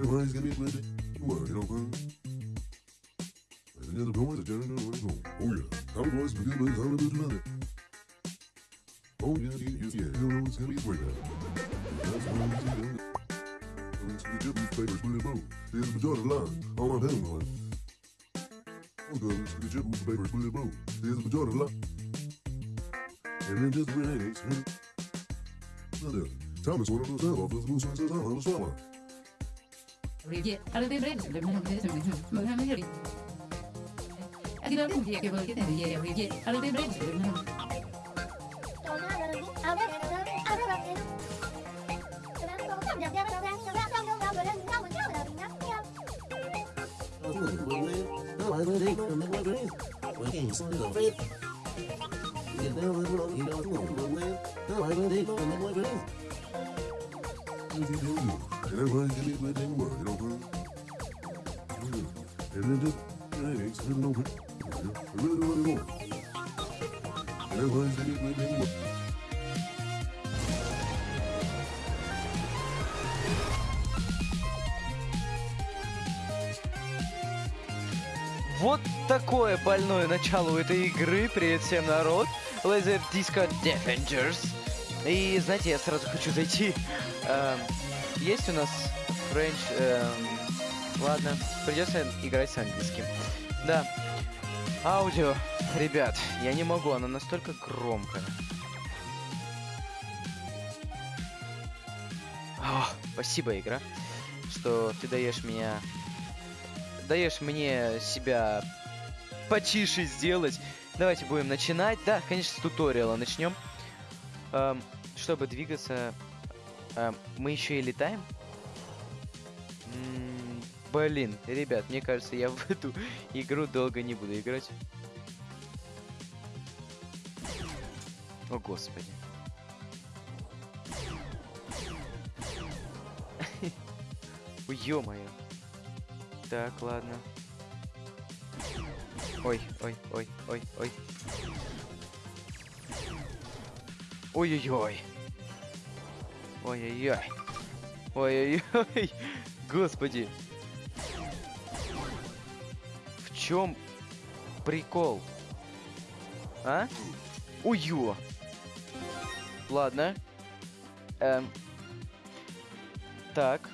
The gonna be plenty. You worry, don't cry. And there's a boy that's turning the rain home. Oh yeah. How the boys begin boys, how to another. Oh yeah, yeah, yeah, yeah. You know it's gonna be great now. That's why we see them. Let's get your newspapers put in both. Here's the majority line. All I'm heading on. Oh God, let's get your newspapers put in both. Here's the majority line. And then just relax. Another. Thomas, one of those head officers, moves on to the top of the swallow. Thank you. Вот такое больное начало у этой игры. Привет всем, народ. Laser Disco Defenders. И, знаете, я сразу хочу зайти. Эм, есть у нас French... эм, ладно, придется играть с английским. Да. Аудио. Ребят, я не могу, она настолько громкая. О, спасибо, игра, что ты даешь меня... Даешь мне себя потише сделать. Давайте будем начинать. Да, конечно, с туториала начнем. Эм, чтобы двигаться... эм, мы еще и летаем? М, Блин, ребят, мне кажется, я в эту игру долго не буду играть. О, господи. Ё-моё. Так, ладно. Ой, ой, ой, ой, ой. Ой-ой-ой. Ой-ой-ой. Ой-ой-ой. Господи. В чем прикол? А? Ой-ё. Ладно. Эм. Так.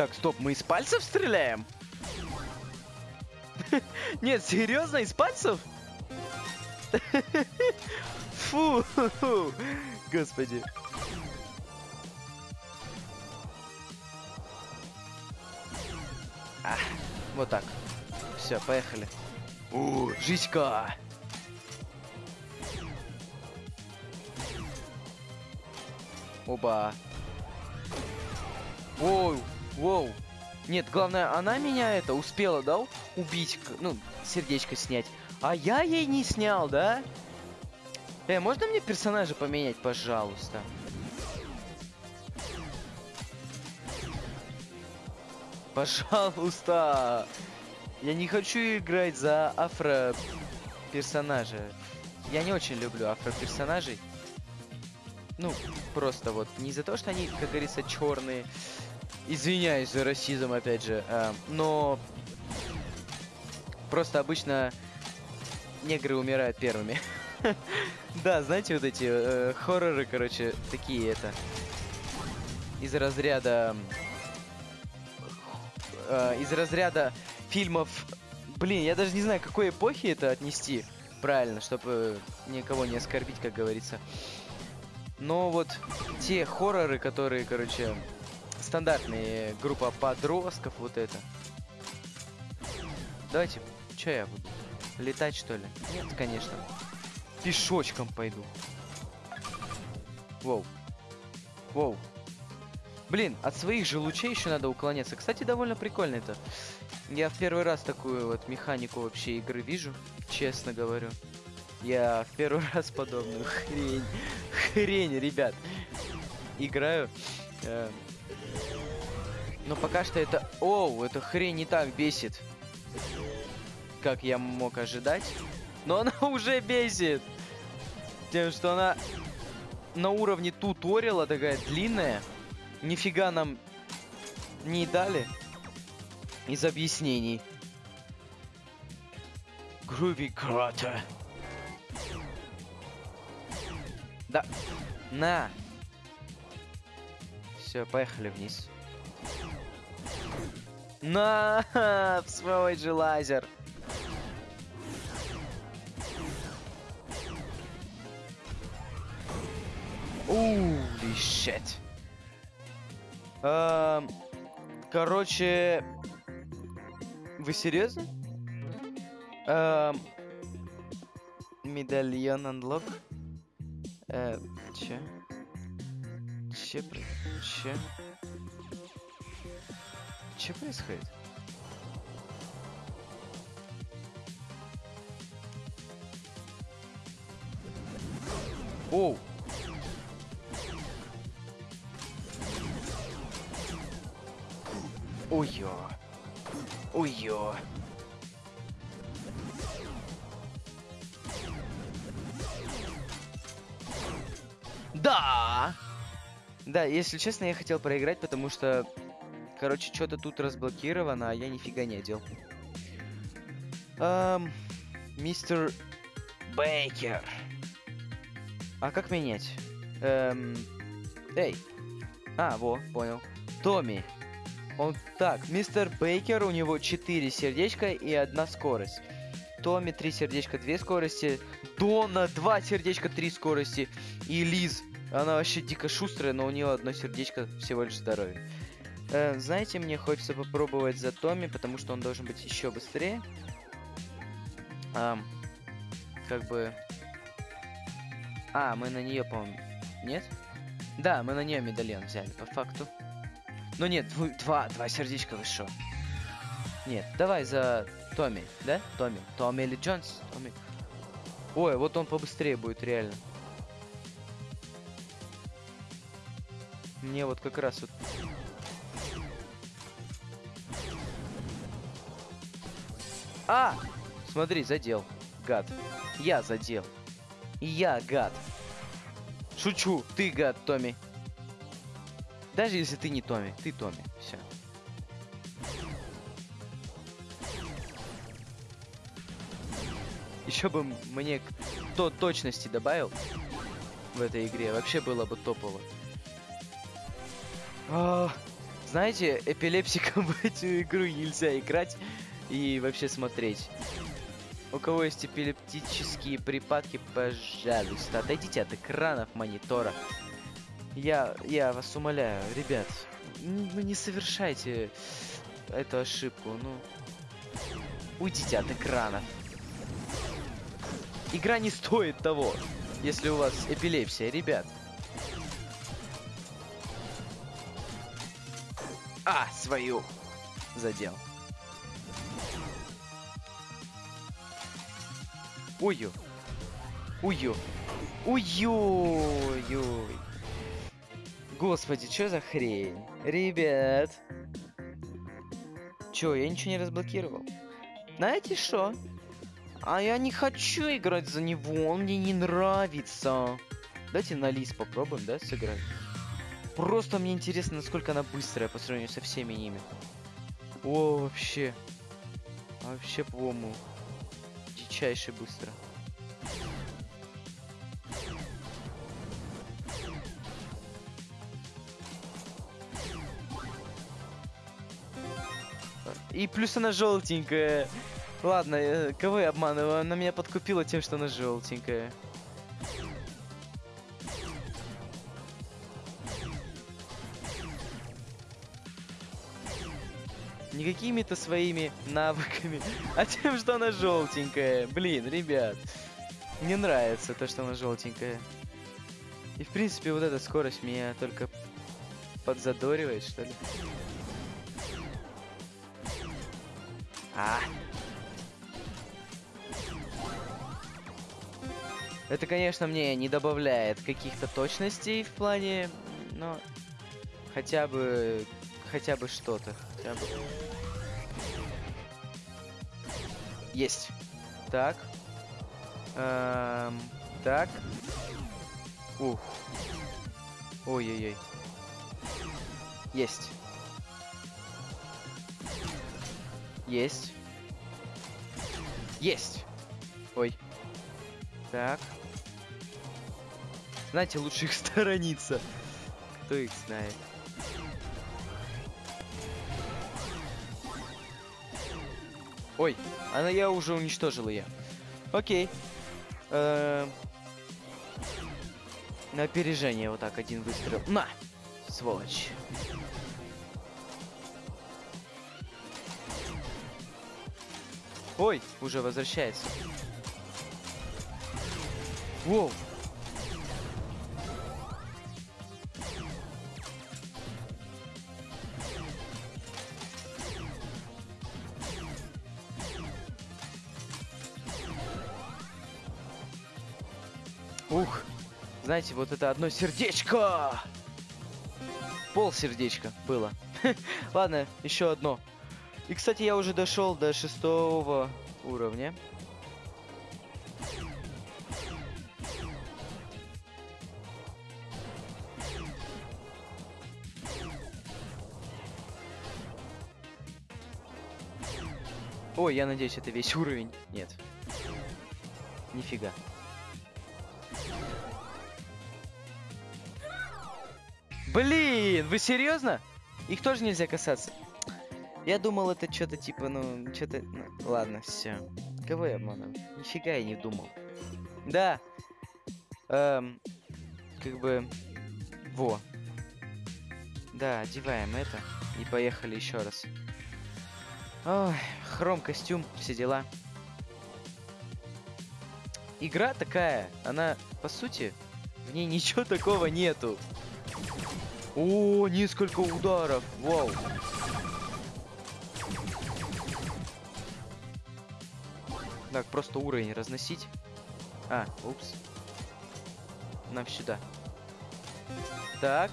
Так, стоп, мы из пальцев стреляем? Нет, серьезно, из пальцев? Фу, господи. А, вот так. Все, поехали. У, жизнька. Оба. Воу, воу. Нет, главное, она меня это успела, да, убить, ну, сердечко снять. А я ей не снял, да? Э, можно мне персонажа поменять, пожалуйста? Пожалуйста. Я не хочу играть за афро персонажа. Я не очень люблю афро персонажей. Ну, просто вот не из-за того, что они, как говорится, черные. Извиняюсь за расизм, опять же. а, но просто обычно негры умирают первыми. Да, знаете, вот эти э, хорроры, короче, такие это. Из разряда... э, из разряда фильмов... Блин, я даже не знаю, какой эпохи это отнести правильно, чтобы никого не оскорбить, как говорится. Но вот те хорроры, которые, короче, стандартные, группа подростков, вот это. Давайте, что я буду? Летать, что ли? Нет, конечно. Пешочком пойду. Воу. Воу. Блин, от своих же лучей еще надо уклоняться. Кстати, довольно прикольно это. Я в первый раз такую вот механику вообще игры вижу, честно говорю. Я в первый раз подобную хрень, хрень, ребят, играю. Э, Но пока что это... Оу, эта хрень не так бесит, как я мог ожидать. Но она уже бесит. Тем, что она на уровне туториала такая длинная. Нифига нам не дали из объяснений. Груви Крата. Да. На. Все, поехали вниз. На, свой же лазер. Ули shit. Эм, короче, вы серьезно? Эм, медальон unlock. Э, че? Че, че? Че происходит? Оу! Ой-ё. Ой-ё. Да! Да, если честно, я хотел проиграть, потому что, короче, что-то тут разблокировано, а я нифига не одел. Эм, мистер Бейкер. А как менять? Эм, эй. А, во, понял. Томми. Он так, мистер Бейкер, у него 4 сердечка и одна скорость. Томми 3 сердечка, 2 скорости. Дона 2 сердечка, 3 скорости. И Лиз. Она вообще дико шустрая, но у нее одно сердечко всего лишь здоровье. Э, знаете, мне хочется попробовать за Томми, потому что он должен быть еще быстрее. Ам, как бы... А, мы на нее, по-моему... Нет? Да, мы на нее медальон взяли, по факту. Ну нет, два, два сердечка вы? Нет, давай за Томми, да? Томми. Томми или Джонс? Томми. Ой, вот он побыстрее будет, реально. Мне вот как раз вот... А! Смотри, задел. Гад. Я задел. Я гад. Шучу, ты гад, Томми. Даже если ты не Томми, ты Томми. Все. Еще бы мне к- то точности добавил в этой игре, вообще было бы топово. А, знаете, эпилепсиком в эту игру нельзя играть и вообще смотреть. У кого есть эпилептические припадки, пожалуйста, отойдите от экранов монитора. Я, я вас умоляю, ребят, ну не совершайте эту ошибку, ну. Уйдите от экранов. Игра не стоит того, если у вас эпилепсия, ребят. А, свою задел. Ой-ё. Ой-ё. Ой-ой-ой. Господи, что за хрень? Ребят. Чё, я ничего не разблокировал? Знаете что? А я не хочу играть за него, он мне не нравится. Давайте на лист попробуем, да, сыграть? Просто мне интересно, насколько она быстрая по сравнению со всеми ними. О, вообще. Вообще, по-моему, дичайше быстро. И плюс она желтенькая. Ладно, э, кого я обманываю? Она меня подкупила тем, что она желтенькая. Не какими-то своими навыками, а тем, что она желтенькая. Блин, ребят. Мне нравится то, что она желтенькая. И в принципе вот эта скорость меня только подзадоривает, что ли. А. Это, конечно, мне не добавляет каких-то точностей в плане, но хотя бы, хотя бы что-то, хотя бы. Есть. Так. Эм, так. Ух. Ой-ой-ой. Есть. Есть. Есть. Ой. Так. Знаете, лучше их сторониться. Кто их знает. Ой, она я уже уничтожил ее. Окей. Эм. На опережение вот так один выстрел. На! Сволочь. Ой, уже возвращается. Воу. Ух, знаете, вот это одно сердечко. Пол сердечка было. Ладно, еще одно. И, кстати, я уже дошел до шестого уровня. Ой, я надеюсь, это весь уровень. Нет. Нифига. Блин, вы серьезно? Их тоже нельзя касаться. Я думал, это что-то типа, ну, что-то... Ну, ладно, все. Кого я обманываю? Нифига я не думал. Да. Эм, как бы... Во. Да, одеваем это. И поехали еще раз. Ой, хром, костюм, все дела. Игра такая, она, по сути, в ней ничего такого нету. О, несколько ударов, вау. Так, просто уровень разносить. А, упс. Нам сюда. Так.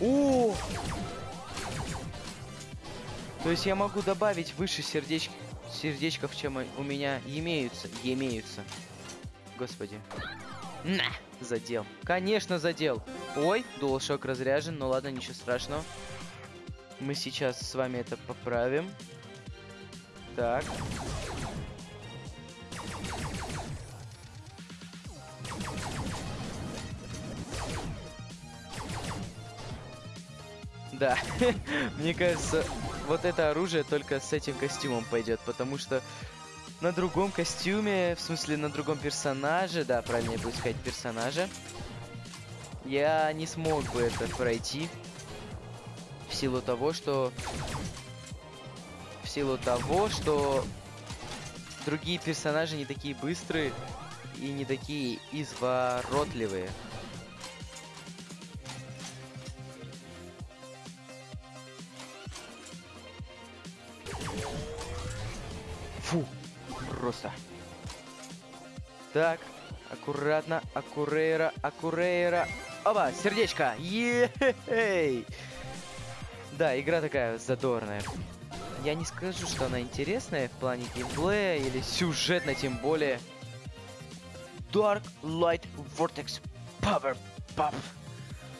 О! То есть я могу добавить выше сердеч... сердечков, чем у меня имеются. Имеются. Господи. На! Задел. Конечно, задел. Ой, DualShock разряжен. Ну ладно, ничего страшного. Мы сейчас с вами это поправим. Так. Да, мне кажется, вот это оружие только с этим костюмом пойдет, потому что на другом костюме, в смысле на другом персонаже, да, правильнее будет сказать персонаже, я не смог бы это пройти в силу того, что в силу того, что другие персонажи не такие быстрые и не такие изворотливые. Просто. Так, аккуратно, аккурейра, аккурейра. Оба, сердечко. Ей! Да, игра такая задорная. Я не скажу, что она интересная в плане геймплея или сюжетно, тем более. Dark Light Vortex Power Puff.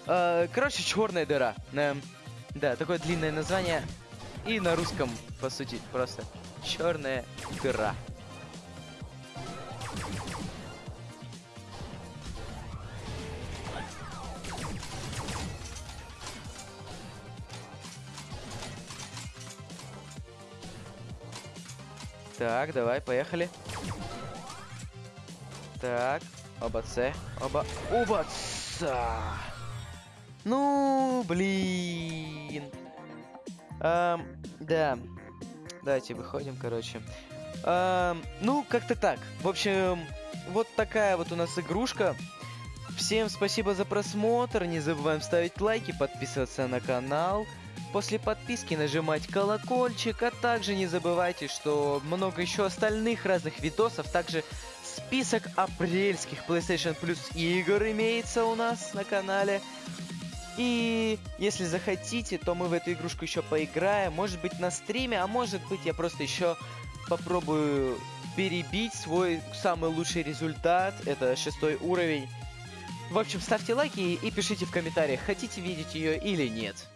Э, короче, черная дыра. Эм, да, такое длинное название. И на русском, по сути, просто черная дыра. Так, давай, поехали. Так, оба С, оба, оба С. Ну, блин. Эм, да. Давайте выходим, короче. Эм, ну, как-то так. В общем, вот такая вот у нас игрушка. Всем спасибо за просмотр. Не забываем ставить лайки, подписываться на канал. После подписки нажимать колокольчик, а также не забывайте, что много еще остальных разных видосов. Также список апрельских PlayStation Plus игр имеется у нас на канале. И если захотите, то мы в эту игрушку еще поиграем. Может быть на стриме, а может быть я просто еще попробую перебить свой самый лучший результат. Это шестой уровень. В общем, ставьте лайки и пишите в комментариях, хотите видеть ее или нет.